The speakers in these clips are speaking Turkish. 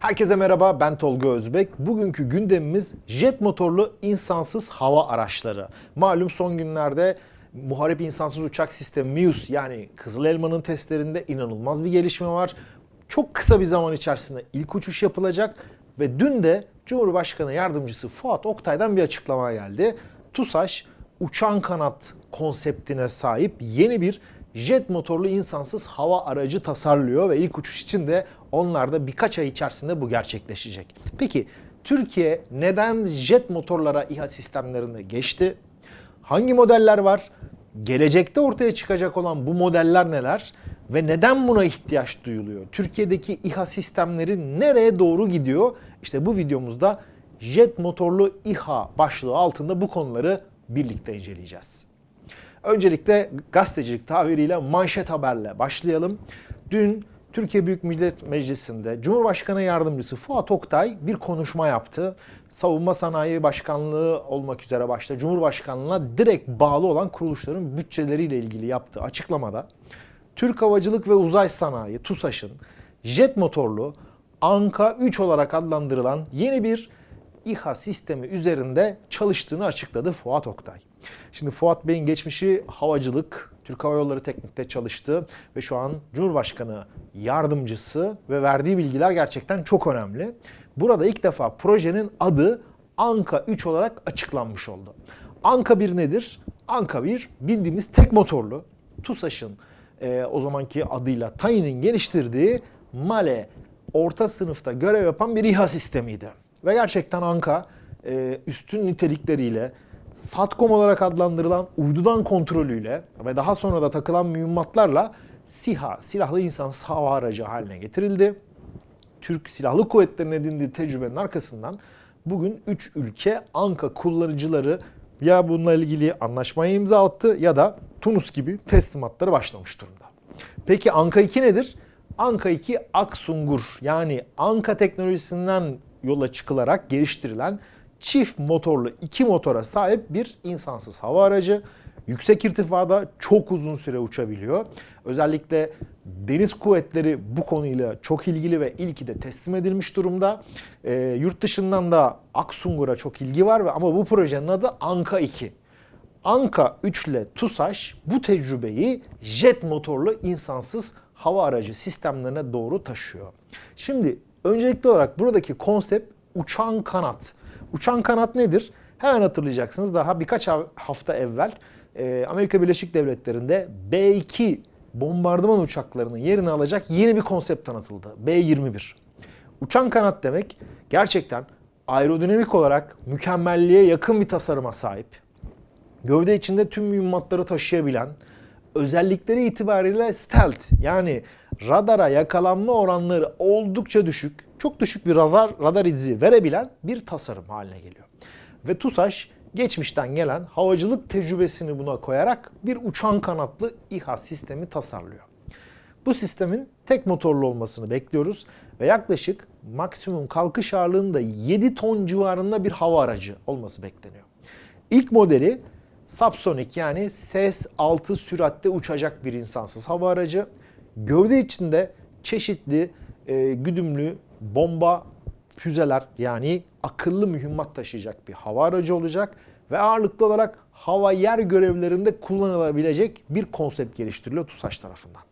Herkese merhaba, ben Tolga Özbek. Bugünkü gündemimiz jet motorlu insansız hava araçları. Malum son günlerde muharip insansız uçak sistemi MIUS yani Kızıl Elma'nın testlerinde inanılmaz bir gelişme var. Çok kısa bir zaman içerisinde ilk uçuş yapılacak ve dün de Cumhurbaşkanı Yardımcısı Fuat Oktay'dan bir açıklama geldi. TUSAŞ uçan kanat konseptine sahip yeni bir jet motorlu insansız hava aracı tasarlıyor ve ilk uçuş için de onlar da birkaç ay içerisinde bu gerçekleşecek. Peki Türkiye neden jet motorlara İHA sistemlerine geçti? Hangi modeller var? Gelecekte ortaya çıkacak olan bu modeller neler? Ve neden buna ihtiyaç duyuluyor? Türkiye'deki İHA sistemleri nereye doğru gidiyor? İşte bu videomuzda jet motorlu İHA başlığı altında bu konuları birlikte inceleyeceğiz. Öncelikle gazetecilik tabiriyle manşet haberle başlayalım. Dün Türkiye Büyük Millet Meclisi'nde Cumhurbaşkanı Yardımcısı Fuat Oktay bir konuşma yaptı. Savunma Sanayi Başkanlığı olmak üzere başta Cumhurbaşkanlığına direkt bağlı olan kuruluşların bütçeleriyle ilgili yaptığı açıklamada Türk Havacılık ve Uzay Sanayi TUSAŞ'ın jet motorlu Anka 3 olarak adlandırılan yeni bir İHA sistemi üzerinde çalıştığını açıkladı Fuat Oktay. Şimdi Fuat Bey'in geçmişi havacılık, Türk Hava Yolları Teknik'te çalıştı ve şu an Cumhurbaşkanı yardımcısı ve verdiği bilgiler gerçekten çok önemli. Burada ilk defa projenin adı Anka 3 olarak açıklanmış oldu. Anka 1 nedir? Anka 1 bildiğimiz tek motorlu TUSAŞ'ın e, o zamanki adıyla Tayin'in geliştirdiği Male orta sınıfta görev yapan bir İHA sistemiydi. Ve gerçekten Anka e, üstün nitelikleriyle SATCOM olarak adlandırılan uydudan kontrolüyle ve daha sonra da takılan mühimmatlarla SİHA, silahlı insansız hava aracı haline getirildi. Türk Silahlı Kuvvetleri'nin edindiği tecrübenin arkasından bugün 3 ülke Anka kullanıcıları ya bununla ilgili anlaşmaya imza attı ya da Tunus gibi teslimatları başlamış durumda. Peki Anka 2 nedir? Anka 2 Aksungur yani Anka teknolojisinden yola çıkılarak geliştirilen çift motorlu iki motora sahip bir insansız hava aracı. Yüksek irtifada çok uzun süre uçabiliyor. Özellikle deniz kuvvetleri bu konuyla çok ilgili ve ilki de teslim edilmiş durumda. E, yurt dışından da Aksungur'a çok ilgi var ve ama bu projenin adı Anka 2. Anka 3 ile TUSAŞ bu tecrübeyi jet motorlu insansız hava aracı sistemlerine doğru taşıyor. Şimdi öncelikli olarak buradaki konsept uçan kanat. Uçan kanat nedir? Hemen hatırlayacaksınız daha birkaç hafta evvel e, Amerika Birleşik Devletleri'nde B-2 bombardıman uçaklarının yerini alacak yeni bir konsept tanıtıldı. B-21. Uçan kanat demek gerçekten aerodinamik olarak mükemmelliğe yakın bir tasarıma sahip. Gövde içinde tüm mühimmatları taşıyabilen, özellikleri itibariyle stealth yani radara yakalanma oranları oldukça düşük, çok düşük bir radar, radar izi verebilen bir tasarım haline geliyor. Ve TUSAŞ geçmişten gelen havacılık tecrübesini buna koyarak bir uçan kanatlı İHA sistemi tasarlıyor. Bu sistemin tek motorlu olmasını bekliyoruz ve yaklaşık maksimum kalkış ağırlığında 7 ton civarında bir hava aracı olması bekleniyor. İlk modeli subsonik yani ses altı süratte uçacak bir insansız hava aracı. Gövde içinde çeşitli e, güdümlü bomba füzeler yani akıllı mühimmat taşıyacak bir hava aracı olacak ve ağırlıklı olarak hava yer görevlerinde kullanılabilecek bir konsept geliştiriliyor TUSAŞ tarafından.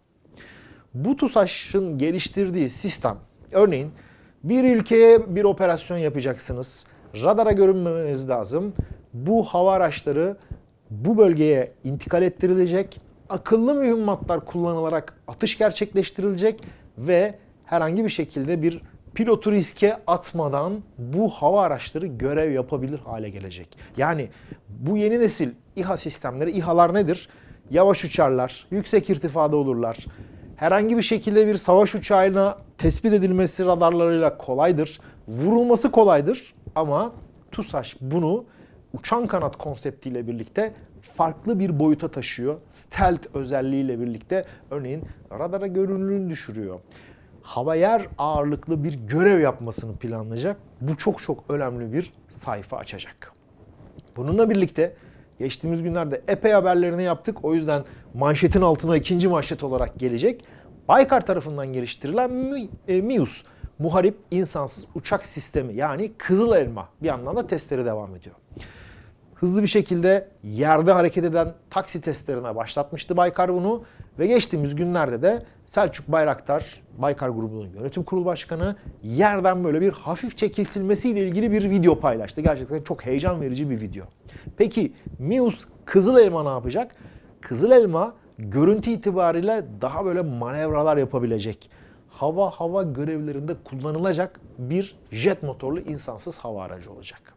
Bu TUSAŞ'ın geliştirdiği sistem örneğin bir ülkeye bir operasyon yapacaksınız. Radara görünmemeniz lazım. Bu hava araçları bu bölgeye intikal ettirilecek. Akıllı mühimmatlar kullanılarak atış gerçekleştirilecek ve herhangi bir şekilde bir pilotu riske atmadan bu hava araçları görev yapabilir hale gelecek. Yani bu yeni nesil İHA sistemleri, İHA'lar nedir? Yavaş uçarlar, yüksek irtifada olurlar. Herhangi bir şekilde bir savaş uçağına tespit edilmesi radarlarıyla kolaydır. Vurulması kolaydır ama TUSAŞ bunu uçan kanat konseptiyle birlikte farklı bir boyuta taşıyor. Stealth özelliğiyle birlikte örneğin radara görünürlüğünü düşürüyor hava yer ağırlıklı bir görev yapmasını planlayacak. Bu çok çok önemli bir sayfa açacak. Bununla birlikte geçtiğimiz günlerde epey haberlerini yaptık. O yüzden manşetin altına ikinci manşet olarak gelecek. Baykar tarafından geliştirilen MIUS muharip insansız uçak sistemi yani Kızıl Elma bir yandan da testleri devam ediyor. Hızlı bir şekilde yerde hareket eden taksi testlerine başlatmıştı Baykar bunu ve geçtiğimiz günlerde de Selçuk Bayraktar, Baykar grubunun yönetim kurulu başkanı yerden böyle bir hafifçe kesilmesiyle ilgili bir video paylaştı. Gerçekten çok heyecan verici bir video. Peki Mius Kızıl Elma ne yapacak? Kızıl Elma görüntü itibariyle daha böyle manevralar yapabilecek, hava hava görevlerinde kullanılacak bir jet motorlu insansız hava aracı olacak.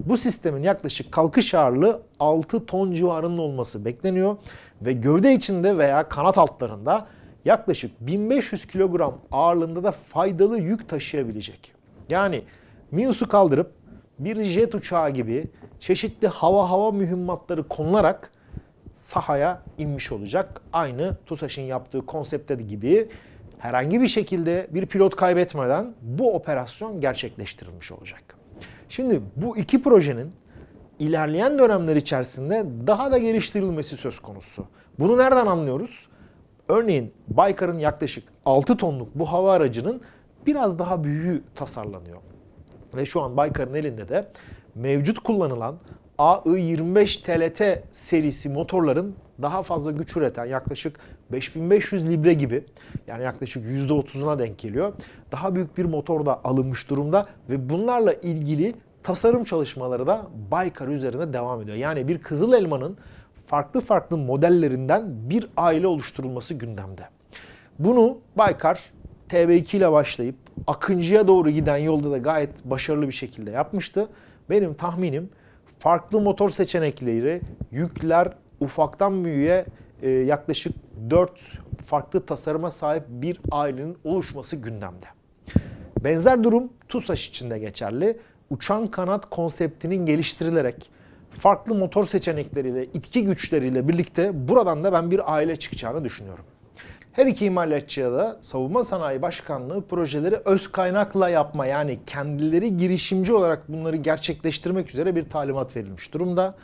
Bu sistemin yaklaşık kalkış ağırlığı 6 ton civarında olması bekleniyor ve gövde içinde veya kanat altlarında yaklaşık 1500 kilogram ağırlığında da faydalı yük taşıyabilecek. Yani Mius'u kaldırıp bir jet uçağı gibi çeşitli hava hava mühimmatları konularak sahaya inmiş olacak. Aynı TUSAŞ'ın yaptığı konsepte gibi herhangi bir şekilde bir pilot kaybetmeden bu operasyon gerçekleştirilmiş olacak. Şimdi bu iki projenin ilerleyen dönemler içerisinde daha da geliştirilmesi söz konusu. Bunu nereden anlıyoruz? Örneğin Baykar'ın yaklaşık 6 tonluk bu hava aracının biraz daha büyüğü tasarlanıyor. Ve şu an Baykar'ın elinde de mevcut kullanılan AI-25 TLT serisi motorların daha fazla güç üreten yaklaşık 5500 libre gibi yani yaklaşık %30'una denk geliyor. Daha büyük bir motor da alınmış durumda ve bunlarla ilgili tasarım çalışmaları da Baykar üzerinde devam ediyor. Yani bir kızıl elmanın farklı farklı modellerinden bir aile oluşturulması gündemde. Bunu Baykar TB2 ile başlayıp Akıncı'ya doğru giden yolda da gayet başarılı bir şekilde yapmıştı. Benim tahminim farklı motor seçenekleri, yükler ufaktan büyüğe e, yaklaşık 4 farklı tasarıma sahip bir ailenin oluşması gündemde. Benzer durum TUSAŞ için de geçerli. Uçan kanat konseptinin geliştirilerek farklı motor seçenekleriyle, itki güçleriyle birlikte buradan da ben bir aile çıkacağını düşünüyorum. Her iki imalatçıya da Savunma Sanayi Başkanlığı projeleri öz kaynakla yapma yani kendileri girişimci olarak bunları gerçekleştirmek üzere bir talimat verilmiş durumda.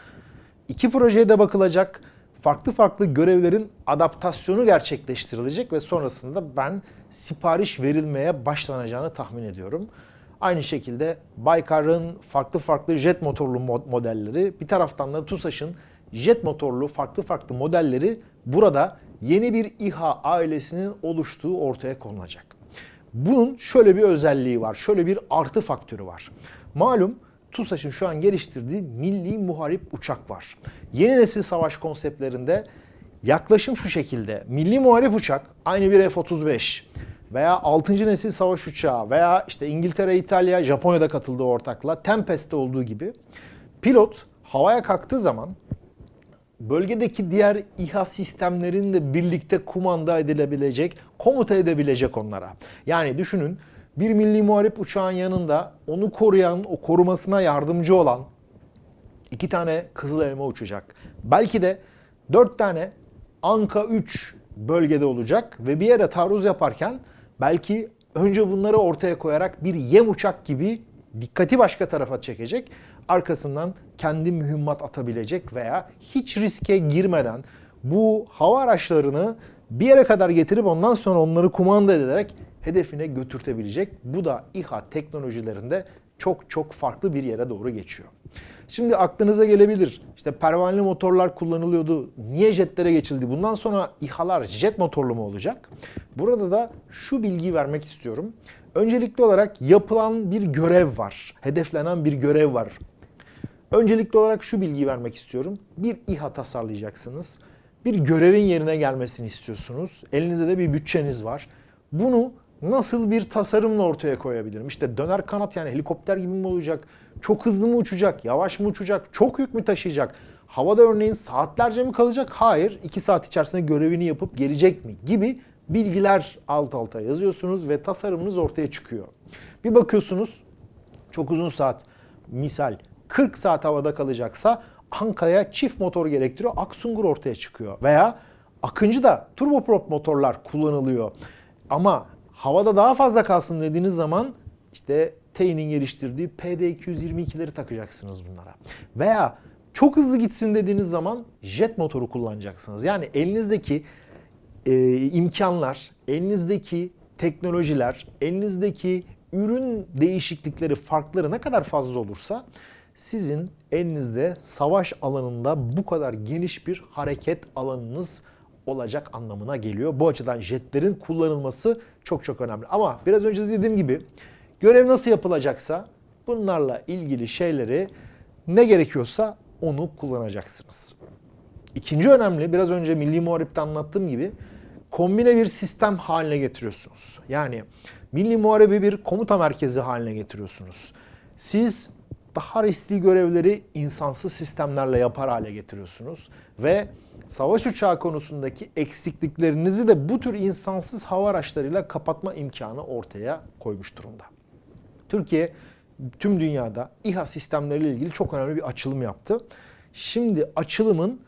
İki projeye de bakılacak. Farklı farklı görevlerin adaptasyonu gerçekleştirilecek ve sonrasında ben sipariş verilmeye başlanacağını tahmin ediyorum. Aynı şekilde Baykar'ın farklı farklı jet motorlu modelleri, bir taraftan da TUSAŞ'ın jet motorlu farklı farklı modelleri burada yeni bir İHA ailesinin oluştuğu ortaya konulacak. Bunun şöyle bir özelliği var, şöyle bir artı faktörü var. Malum TUSAŞ'ın şu an geliştirdiği milli muharip uçak var. Yeni nesil savaş konseptlerinde yaklaşım şu şekilde. Milli muharip uçak aynı bir F-35 veya 6. nesil savaş uçağı veya işte İngiltere, İtalya, Japonya'da katıldığı ortakla Tempest'te olduğu gibi pilot havaya kalktığı zaman bölgedeki diğer İHA sistemlerinle birlikte kumanda edilebilecek, komuta edebilecek onlara. Yani düşünün bir milli muharip uçağın yanında onu koruyan, o korumasına yardımcı olan iki tane Kızıl Elma uçacak. Belki de dört tane Anka 3 bölgede olacak ve bir yere taarruz yaparken belki önce bunları ortaya koyarak bir yem uçak gibi dikkati başka tarafa çekecek. Arkasından kendi mühimmat atabilecek veya hiç riske girmeden bu hava araçlarını bir yere kadar getirip ondan sonra onları kumanda ederek hedefine götürtebilecek. Bu da İHA teknolojilerinde çok çok farklı bir yere doğru geçiyor. Şimdi aklınıza gelebilir. İşte pervaneli motorlar kullanılıyordu. Niye jetlere geçildi? Bundan sonra İHA'lar jet motorlu mu olacak? Burada da şu bilgiyi vermek istiyorum. Öncelikli olarak yapılan bir görev var. Hedeflenen bir görev var. Öncelikli olarak şu bilgiyi vermek istiyorum. Bir İHA tasarlayacaksınız. Bir görevin yerine gelmesini istiyorsunuz. Elinizde de bir bütçeniz var. Bunu nasıl bir tasarımla ortaya koyabilirim? İşte döner kanat yani helikopter gibi mi olacak? Çok hızlı mı uçacak? Yavaş mı uçacak? Çok yük mü taşıyacak? Havada örneğin saatlerce mi kalacak? Hayır. 2 saat içerisinde görevini yapıp gelecek mi? Gibi bilgiler alt alta yazıyorsunuz ve tasarımınız ortaya çıkıyor. Bir bakıyorsunuz çok uzun saat misal 40 saat havada kalacaksa Anka'ya çift motor gerektiriyor. Aksungur ortaya çıkıyor. Veya Akıncı'da turboprop motorlar kullanılıyor. Ama havada daha fazla kalsın dediğiniz zaman işte TEİ'nin geliştirdiği PD222'leri takacaksınız bunlara. Veya çok hızlı gitsin dediğiniz zaman jet motoru kullanacaksınız. Yani elinizdeki e, imkanlar, elinizdeki teknolojiler, elinizdeki ürün değişiklikleri, farkları ne kadar fazla olursa sizin elinizde savaş alanında bu kadar geniş bir hareket alanınız olacak anlamına geliyor. Bu açıdan jetlerin kullanılması çok çok önemli. Ama biraz önce de dediğim gibi görev nasıl yapılacaksa bunlarla ilgili şeyleri ne gerekiyorsa onu kullanacaksınız. İkinci önemli, biraz önce Milli Muharip'te anlattığım gibi kombine bir sistem haline getiriyorsunuz. Yani Milli Muharebi bir komuta merkezi haline getiriyorsunuz. Siz daha riskli görevleri insansız sistemlerle yapar hale getiriyorsunuz ve savaş uçağı konusundaki eksikliklerinizi de bu tür insansız hava araçlarıyla kapatma imkanı ortaya koymuş durumda. Türkiye tüm dünyada İHA sistemleriyle ilgili çok önemli bir açılım yaptı. Şimdi açılımın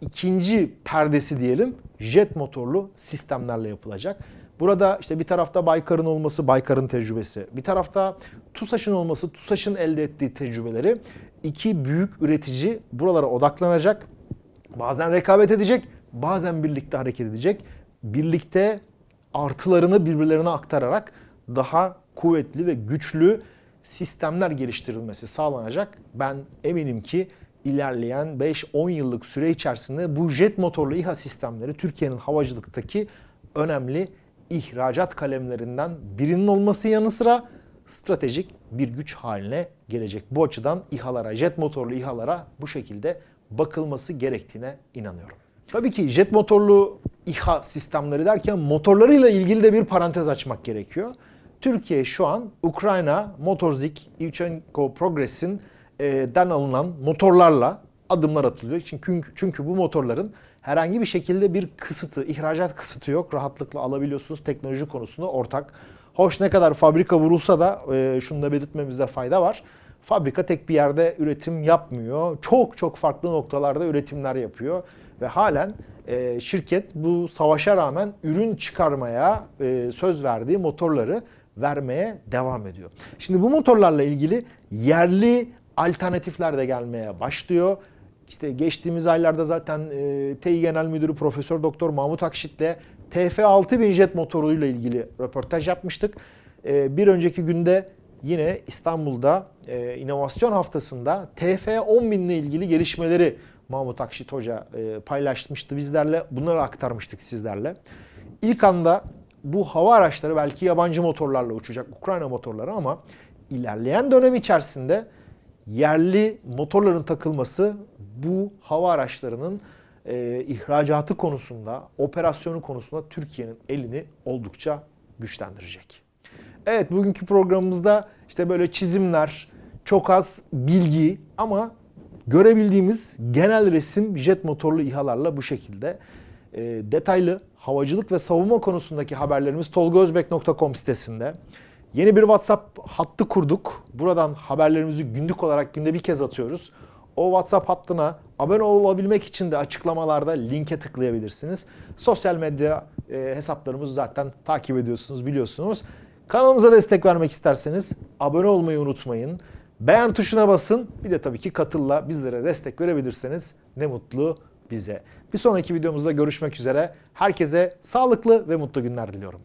ikinci perdesi diyelim jet motorlu sistemlerle yapılacak. Burada işte bir tarafta Baykar'ın olması, Baykar'ın tecrübesi. Bir tarafta TUSAŞ'ın olması, TUSAŞ'ın elde ettiği tecrübeleri. iki büyük üretici buralara odaklanacak. Bazen rekabet edecek, bazen birlikte hareket edecek. Birlikte artılarını birbirlerine aktararak daha kuvvetli ve güçlü sistemler geliştirilmesi sağlanacak. Ben eminim ki ilerleyen 5-10 yıllık süre içerisinde bu jet motorlu İHA sistemleri Türkiye'nin havacılıktaki önemli ihracat kalemlerinden birinin olması yanı sıra stratejik bir güç haline gelecek. Bu açıdan İHA'lara, jet motorlu İHA'lara bu şekilde bakılması gerektiğine inanıyorum. Tabii ki jet motorlu İHA sistemleri derken motorlarıyla ilgili de bir parantez açmak gerekiyor. Türkiye şu an Ukrayna Motorzik Ivchenko Progress'in e, den alınan motorlarla adımlar atılıyor. Çünkü, çünkü bu motorların herhangi bir şekilde bir kısıtı, ihracat kısıtı yok. Rahatlıkla alabiliyorsunuz teknoloji konusunda ortak. Hoş ne kadar fabrika vurulsa da e, şunu da belirtmemizde fayda var. Fabrika tek bir yerde üretim yapmıyor. Çok çok farklı noktalarda üretimler yapıyor. Ve halen e, şirket bu savaşa rağmen ürün çıkarmaya e, söz verdiği motorları vermeye devam ediyor. Şimdi bu motorlarla ilgili yerli alternatifler de gelmeye başlıyor. İşte geçtiğimiz aylarda zaten e, Tİ Genel Müdürü Profesör Doktor Mahmut Akşit'le TF6000 jet motoruyla ilgili röportaj yapmıştık. E, bir önceki günde yine İstanbul'da e, inovasyon haftasında TF10000 ile ilgili gelişmeleri Mahmut Akşit Hoca e, paylaşmıştı bizlerle. Bunları aktarmıştık sizlerle. İlk anda bu hava araçları belki yabancı motorlarla uçacak Ukrayna motorları ama ilerleyen dönem içerisinde yerli motorların takılması bu hava araçlarının e, ihracatı konusunda, operasyonu konusunda Türkiye'nin elini oldukça güçlendirecek. Evet bugünkü programımızda işte böyle çizimler, çok az bilgi ama görebildiğimiz genel resim jet motorlu İHA'larla bu şekilde. E, detaylı havacılık ve savunma konusundaki haberlerimiz tolgozbek.com sitesinde. Yeni bir WhatsApp hattı kurduk. Buradan haberlerimizi günlük olarak günde bir kez atıyoruz. O WhatsApp hattına abone olabilmek için de açıklamalarda linke tıklayabilirsiniz. Sosyal medya e, hesaplarımızı zaten takip ediyorsunuz, biliyorsunuz. Kanalımıza destek vermek isterseniz abone olmayı unutmayın. Beğen tuşuna basın. Bir de tabii ki katılla bizlere destek verebilirseniz ne mutlu bize. Bir sonraki videomuzda görüşmek üzere. Herkese sağlıklı ve mutlu günler diliyorum.